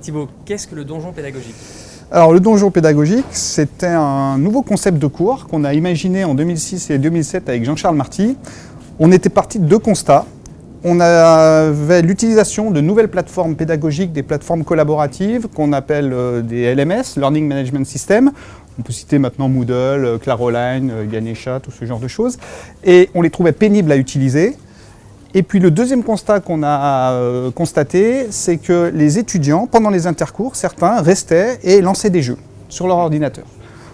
Thibaut, qu'est-ce que le donjon pédagogique alors le donjon pédagogique, c'était un nouveau concept de cours qu'on a imaginé en 2006 et 2007 avec Jean-Charles Marty. On était parti de deux constats. On avait l'utilisation de nouvelles plateformes pédagogiques, des plateformes collaboratives qu'on appelle euh, des LMS, Learning Management System. On peut citer maintenant Moodle, euh, Claroline, euh, Ganesha, tout ce genre de choses. Et on les trouvait pénibles à utiliser. Et puis le deuxième constat qu'on a euh, constaté, c'est que les étudiants, pendant les intercours, certains restaient et lançaient des jeux sur leur ordinateur.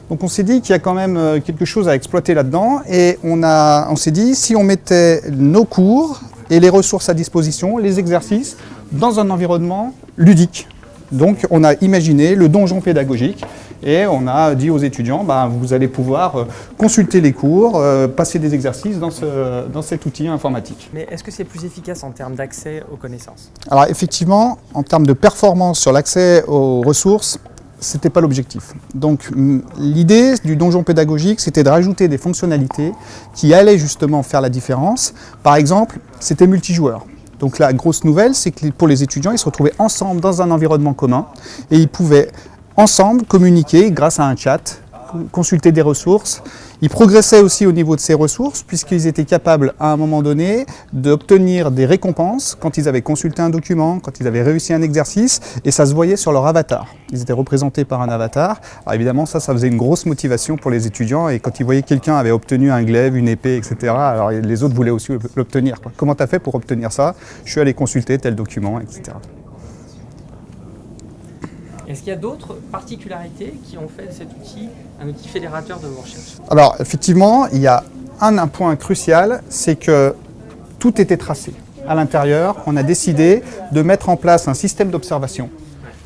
Donc on s'est dit qu'il y a quand même euh, quelque chose à exploiter là-dedans et on, on s'est dit si on mettait nos cours et les ressources à disposition, les exercices, dans un environnement ludique. Donc on a imaginé le donjon pédagogique et on a dit aux étudiants, bah, vous allez pouvoir euh, consulter les cours, euh, passer des exercices dans, ce, dans cet outil informatique. Mais est-ce que c'est plus efficace en termes d'accès aux connaissances? Alors effectivement, en termes de performance sur l'accès aux ressources, ce n'était pas l'objectif. Donc l'idée du donjon pédagogique, c'était de rajouter des fonctionnalités qui allaient justement faire la différence. Par exemple, c'était multijoueur. Donc la grosse nouvelle, c'est que pour les étudiants, ils se retrouvaient ensemble dans un environnement commun et ils pouvaient ensemble communiquer grâce à un chat, consulter des ressources. Ils progressaient aussi au niveau de ces ressources puisqu'ils étaient capables à un moment donné d'obtenir des récompenses quand ils avaient consulté un document, quand ils avaient réussi un exercice et ça se voyait sur leur avatar. Ils étaient représentés par un avatar. Alors évidemment ça, ça faisait une grosse motivation pour les étudiants et quand ils voyaient quelqu'un avait obtenu un glaive, une épée, etc. Alors les autres voulaient aussi l'obtenir. Comment tu as fait pour obtenir ça? Je suis allé consulter tel document, etc. Est-ce qu'il y a d'autres particularités qui ont fait cet outil un outil fédérateur de vos recherches Alors effectivement, il y a un, point crucial, c'est que tout était tracé. À l'intérieur, on a décidé de mettre en place un système d'observation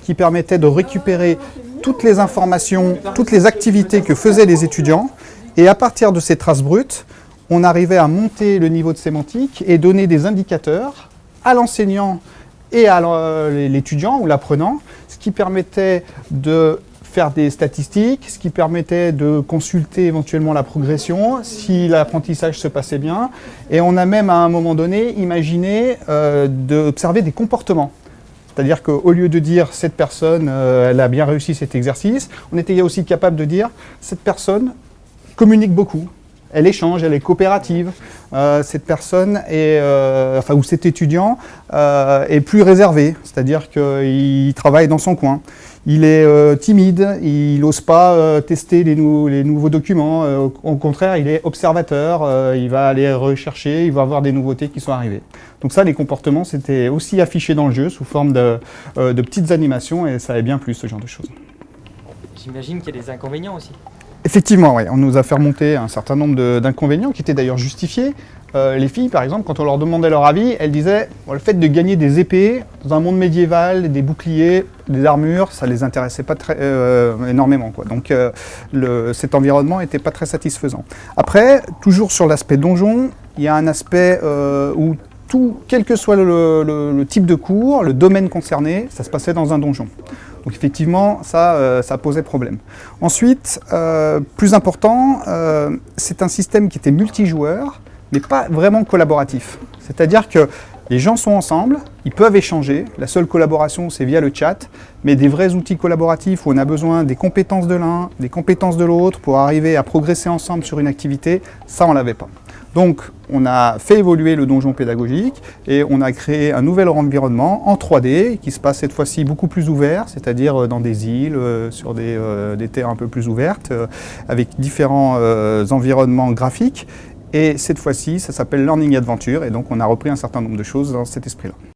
qui permettait de récupérer toutes les informations, toutes les activités que faisaient les étudiants. Et à partir de ces traces brutes, on arrivait à monter le niveau de sémantique et donner des indicateurs à l'enseignant et à l'étudiant ou l'apprenant, ce qui permettait de faire des statistiques, ce qui permettait de consulter éventuellement la progression, si l'apprentissage se passait bien. Et on a même à un moment donné imaginé euh, d'observer des comportements. C'est-à-dire qu'au lieu de dire cette personne, euh, elle a bien réussi cet exercice, on était aussi capable de dire cette personne communique beaucoup, elle échange, elle est coopérative. Euh, cette personne est, euh, enfin, ou cet étudiant euh, est plus réservé, c'est-à-dire qu'il travaille dans son coin. Il est timide, il n'ose pas tester les, nouveaux documents. au contraire, il est observateur, il va aller rechercher, il va voir des nouveautés qui sont arrivées. Donc ça, les comportements, c'était aussi affiché dans le jeu sous forme de, de petites animations et ça avait bien plus ce genre de choses. J'imagine qu'il y a des inconvénients aussi. Effectivement, oui. on nous a fait remonter un certain nombre d'inconvénients qui étaient d'ailleurs justifiés. Euh, les filles, par exemple, quand on leur demandait leur avis, elles disaient le fait de gagner des épées dans un monde médiéval, des boucliers, des armures, ça les intéressait pas très, euh, énormément. Donc euh, cet environnement n'était pas très satisfaisant. Après, toujours sur l'aspect donjon, il y a un aspect où tout, quel que soit le, type de cours, le domaine concerné, ça se passait dans un donjon. Donc effectivement, ça, euh, ça posait problème. Ensuite, euh, plus important, euh, c'est un système qui était multijoueur, mais pas vraiment collaboratif. C'est-à-dire que les gens sont ensemble, ils peuvent échanger, la seule collaboration c'est via le chat, mais des vrais outils collaboratifs où on a besoin des compétences de l'un, des compétences de l'autre pour arriver à progresser ensemble sur une activité, ça on l'avait pas. Donc on a fait évoluer le donjon pédagogique et on a créé un nouvel environnement en 3D qui se passe cette fois-ci beaucoup plus ouvert, c'est-à-dire euh, dans des îles, euh, sur des, euh, des, terres un peu plus ouvertes, avec différents environnements graphiques. Et cette fois-ci, ça s'appelle Learning Adventure et donc on a repris un certain nombre de choses dans cet esprit-là.